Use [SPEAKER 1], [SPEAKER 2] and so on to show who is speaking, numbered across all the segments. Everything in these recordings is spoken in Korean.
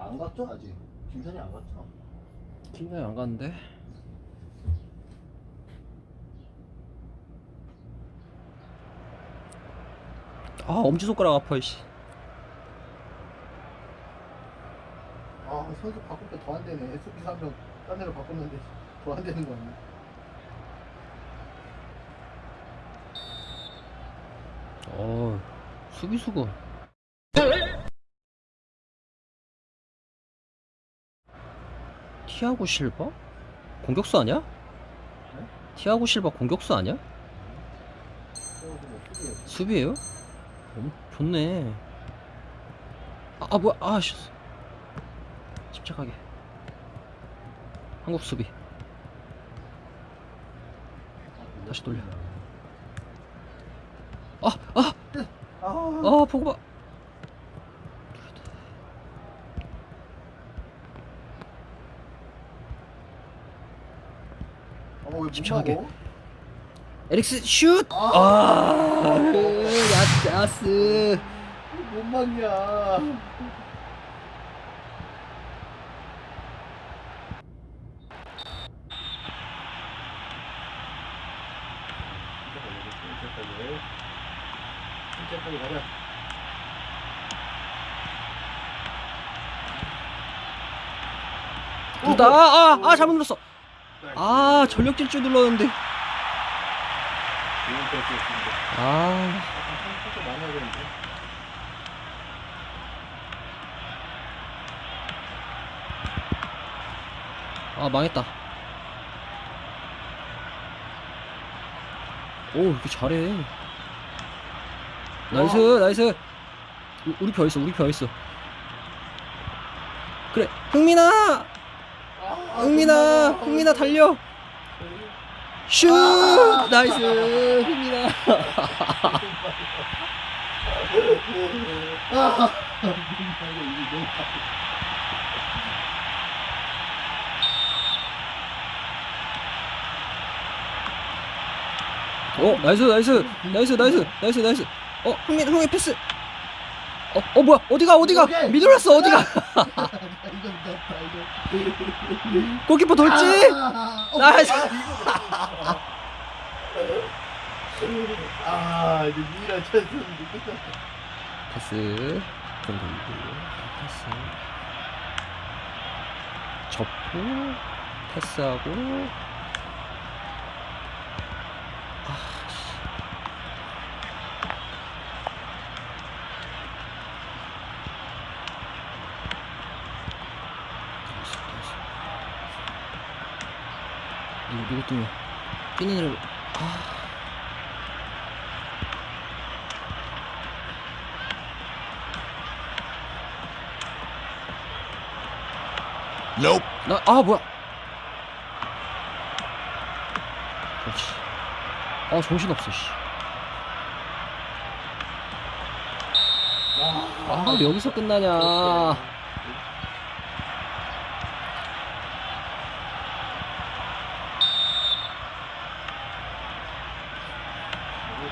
[SPEAKER 1] 안 갔죠 아직? 김선이 안 갔죠?
[SPEAKER 2] 김나영 안 갔는데? 아 엄지손가락 아파 이씨.
[SPEAKER 1] 아 선수 바꿀 때 더 안 되네. SB 3명 딴 데로 바꿨는데 더 안 되는 거 아니야?
[SPEAKER 2] 어 수비수가 티아고 실바? 공격수 아니야? 티아고 실바 공격수 아니야? 수비예요? 어, 좋네. 아, 아 뭐야? 아 씨. 침착하게. 한국 수비. 다시 돌려. 아, 아,
[SPEAKER 1] 아,
[SPEAKER 2] 아, 보고 봐.
[SPEAKER 1] 어, 왜못
[SPEAKER 2] 집중하게.
[SPEAKER 1] 막어?
[SPEAKER 2] 에릭스 슛. 아, 야스, 야스.
[SPEAKER 1] 못 막냐 침착하게
[SPEAKER 2] 둘다 아, 아, 아, 잘못 눌렀어. 아, 전력 질주 눌렀는데. 아, 아 망했다. 오, 이렇게 잘해. nice, nice. 우- 우리 편 있어, 우리 편 있어. 그래, 흥민아, 흥민아, 흥민아 달려. 슛, nice, 흥민아. 어, nice, nice, nice, nice, nice, nice. 어, 흥민, 흥민 패스. 어, 어 뭐야? 어디가, 어디가? 미들었어, 어디가? 골키퍼 돌지?
[SPEAKER 1] 아, 어,
[SPEAKER 2] nice.
[SPEAKER 1] 아 이제 찬스인데 끝났다
[SPEAKER 2] 패스 좀 돌리고 패스 접고 패스하고 아씨 나이스 나이스 때문에 뛰는 애를 아 나, 아, 뭐야. 그렇지. 아, 정신 없어, 씨. 아, 여기서 끝나냐.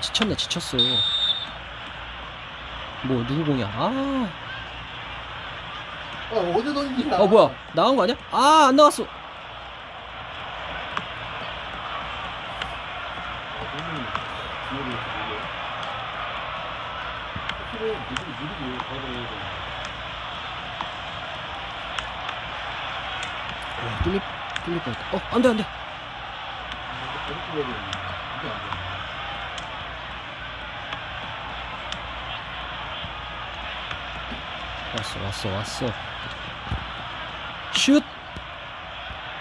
[SPEAKER 2] 지쳤네, 지쳤어. 뭐, 누구 공이야? 아,
[SPEAKER 1] 아 어디 던지냐
[SPEAKER 2] 어, 뭐야. 나간 거 아니야? 아, 안 나왔어. 어, 뚫릴, 뚫릴 뻔했다. 어, 안 돼, 안 돼. 왔어 왔어 왔어. 슛!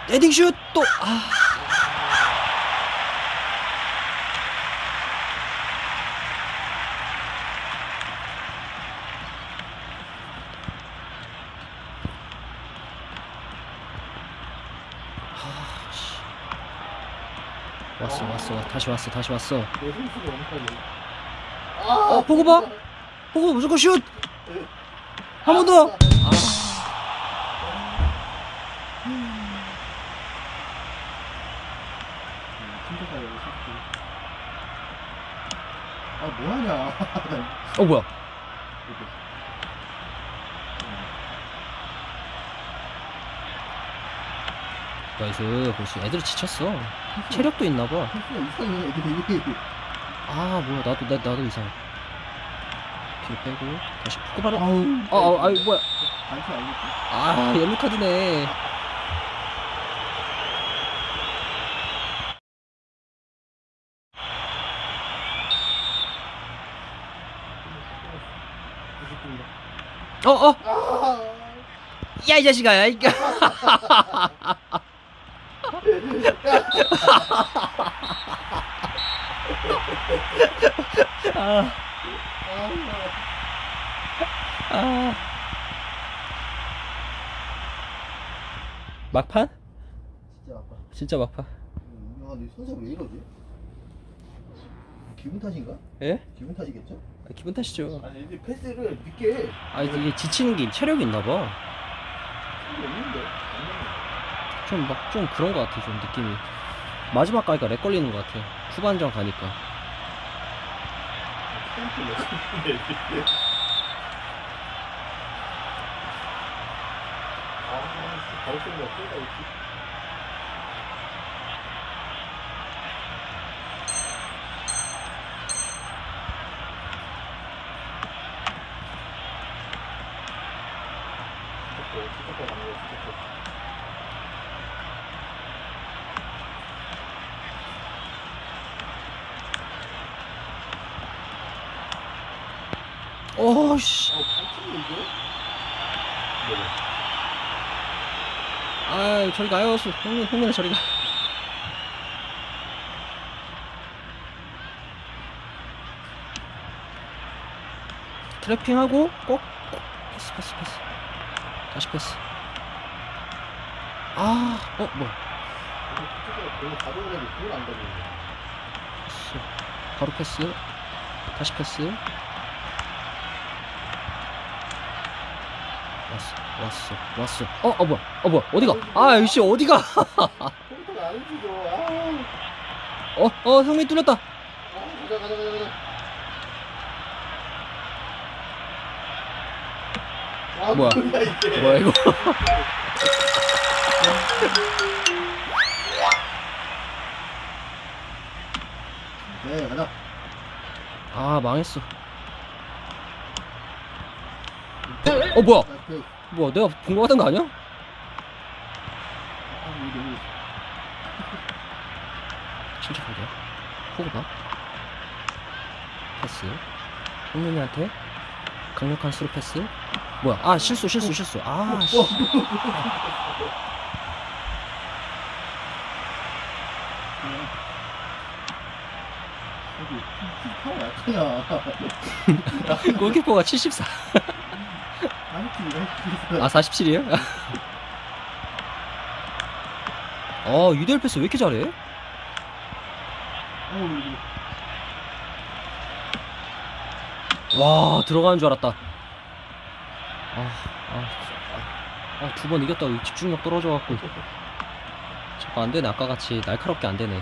[SPEAKER 2] 헤딩 슛또아. 아, 왔어 왔어 다시 왔어 다시 왔어. 어 보고 봐! 보고 무조건 슛! 한 번 더! 아,
[SPEAKER 1] 뭐하냐.
[SPEAKER 2] 어 뭐야? 나이스. 보시 애들이 지쳤어. 체력도 있나봐. 아 뭐야. 나도 나, 나도 이상해 뒤로 빼고 다시 푸고 바로
[SPEAKER 1] 아우.
[SPEAKER 2] 아, 아, 아이 뭐야
[SPEAKER 1] 알겠지?
[SPEAKER 2] 아 옐로 카드네 어어
[SPEAKER 1] 아,
[SPEAKER 2] 야이 자식아 야 이거 아,
[SPEAKER 1] 아,
[SPEAKER 2] 아. 막판?
[SPEAKER 1] 진짜 아빠.
[SPEAKER 2] 진짜 막판
[SPEAKER 1] 야, 내 선수 왜 이러지? 기분 탓인가?
[SPEAKER 2] 예?
[SPEAKER 1] 기분 탓이겠죠?
[SPEAKER 2] 아, 기분 탓이죠
[SPEAKER 1] 아니, 애들 패스를 늦게 해.
[SPEAKER 2] 아 이게 지치는 게 체력이 있나봐
[SPEAKER 1] 필요 없는데.
[SPEAKER 2] 좀 막 좀 그런 것 같아 좀 느낌이 마지막 가니까 렉 걸리는 것 같아 후반전 가니까
[SPEAKER 1] 아, 바로 쏜거 없다, 역시.
[SPEAKER 2] 오씨.
[SPEAKER 1] 어?
[SPEAKER 2] 아 저리 가요 수- 형님 형님 저리 가. 트래핑하고 꼭 꼭. 패스 패스 패스. 다시 패스. 뭐야.
[SPEAKER 1] 안 가지고.
[SPEAKER 2] 패스. 바로 패스. 다시 패스 왔어 왔어 왔어. 어, 어 뭐야? 어 뭐야? 어디가? 아 역시 어디가? 어어 형님 뚫렸다.
[SPEAKER 1] 아, 가자, 가자, 가자, 가자. 아,
[SPEAKER 2] 뭐야?
[SPEAKER 1] 뭐야
[SPEAKER 2] 이거?
[SPEAKER 1] 네, 가자.
[SPEAKER 2] 아 망했어 어 뭐야
[SPEAKER 1] 아, 그,
[SPEAKER 2] 뭐야 내가 본 거 같은 거 아니야?
[SPEAKER 1] 아, 여기.
[SPEAKER 2] 침착하게 호구 봐 패스 홍민이한테 강력한 스루 패스 뭐야 아 실수 실수 실수 아 씨.
[SPEAKER 1] 약하냐.
[SPEAKER 2] 골키퍼가 74
[SPEAKER 1] 아
[SPEAKER 2] 47이에요? 어 유대열 패스 왜 이렇게 잘해? 와 들어가는 줄 알았다. 아아두 번 이겼다고 집중력 떨어져갖고. 자꾸 안되네. 아까같이 날카롭게 안되네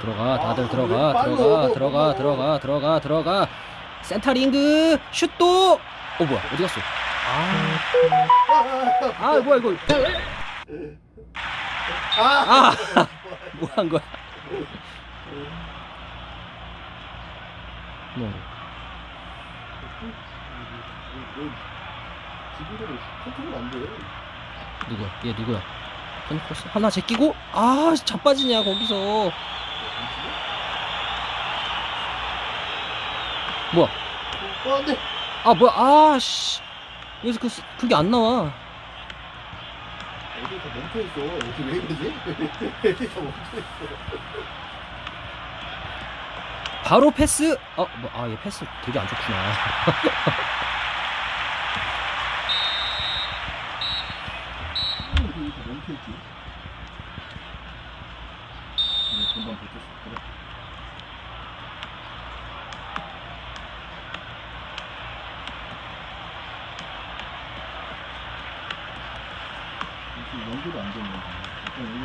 [SPEAKER 2] 들어가 다들
[SPEAKER 1] 아,
[SPEAKER 2] 들어가? 들어가 들어가 들어가 들어가 들어가. 센터링그 슛도 어 뭐야 어디 갔어? 아, 아 뭐야 이거.
[SPEAKER 1] 아,
[SPEAKER 2] 아 뭐 한 거야? 뭐.
[SPEAKER 1] 지금대로 컨트롤 안 돼.
[SPEAKER 2] 누구야? 얘 누구야? 하나 제끼고? 아 자빠지냐 거기서 뭐야?
[SPEAKER 1] 어, 안 돼.
[SPEAKER 2] 아, 뭐야? 아, 씨. 여기서 그, 그게 안 나와.
[SPEAKER 1] 애들 다 멈춰있어. 애들 왜 이러지? 애들 멈춰있어.
[SPEAKER 2] 바로 패스! 아, 뭐, 아, 얘 패스 되게 안 좋구나.
[SPEAKER 1] 전방 네, 붙었어.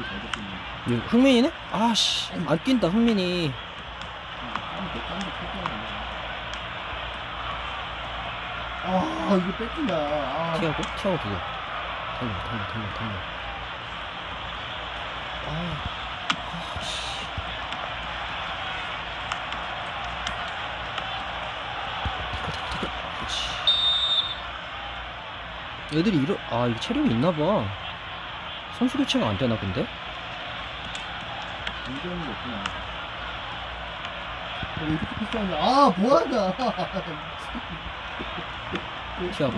[SPEAKER 1] 잘.
[SPEAKER 2] 이거 흥민이네? 아씨 안 뛴다 흥민이.
[SPEAKER 1] 아, 이거 뺏긴다. 아,
[SPEAKER 2] 티하고? 티하고 그거. 달려 달려 달려 달려. 아 아씨 애들이 이러 아 이거 체력이 있나봐. 선수 교체가 안 되나 근데
[SPEAKER 1] 굉장히 없구나. 왜 이렇게 비싸냐? 아, 뭐하냐?
[SPEAKER 2] 티하고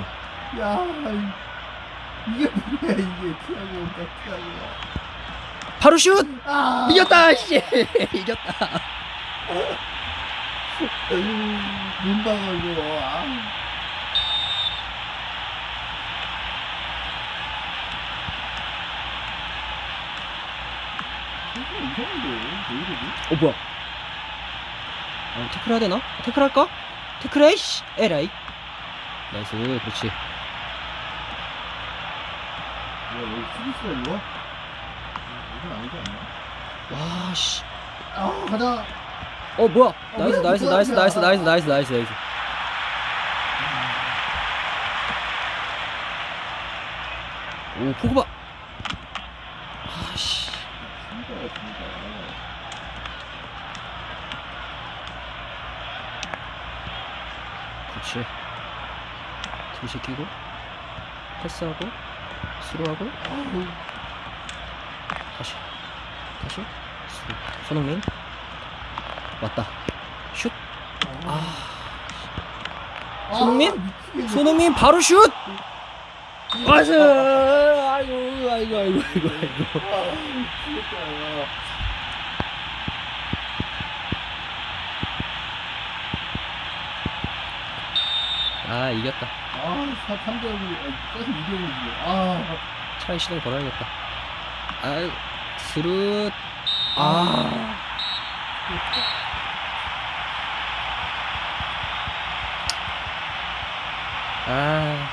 [SPEAKER 1] 야, 이- 이게 뭐야, 이게. 티하고, 티하고.
[SPEAKER 2] 바로 슛
[SPEAKER 1] 아!
[SPEAKER 2] 이겼다 씨 이겼다
[SPEAKER 1] 문방어, 이거. 아. 이거 이상한데? 왜 이러지?
[SPEAKER 2] 어 뭐야 어 태클 해야 되나? 태클 할까? 태클 해 씨. 에라이 nice 그렇지
[SPEAKER 1] 뭐야, 여기 수비수가 이거? 이건 아니지 않나?
[SPEAKER 2] 와씨
[SPEAKER 1] 아, 가자.
[SPEAKER 2] 어 뭐야
[SPEAKER 1] 어,
[SPEAKER 2] nice
[SPEAKER 1] 왜
[SPEAKER 2] nice? nice nice nice nice nice nice 오 포그바 아씨
[SPEAKER 1] 진짜.
[SPEAKER 2] 그렇지 뒤 시키고 패스하고 through하고
[SPEAKER 1] 아우.
[SPEAKER 2] 다시 다시 스루 손흥민 왔다 슛 아, 손흥민?
[SPEAKER 1] 미치겠네.
[SPEAKER 2] 손흥민 바로 슛 nice 아이고 아이고 아이고 아이고 아이고. 아, 이겼다.
[SPEAKER 1] 아, 3점이, 계속 이겨야지. 아,
[SPEAKER 2] 차에 시동 걸어야겠다. 아유 스루 아 아,
[SPEAKER 1] 아,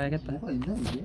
[SPEAKER 2] 가야겠다.
[SPEAKER 1] 뭐가 있나, 이게?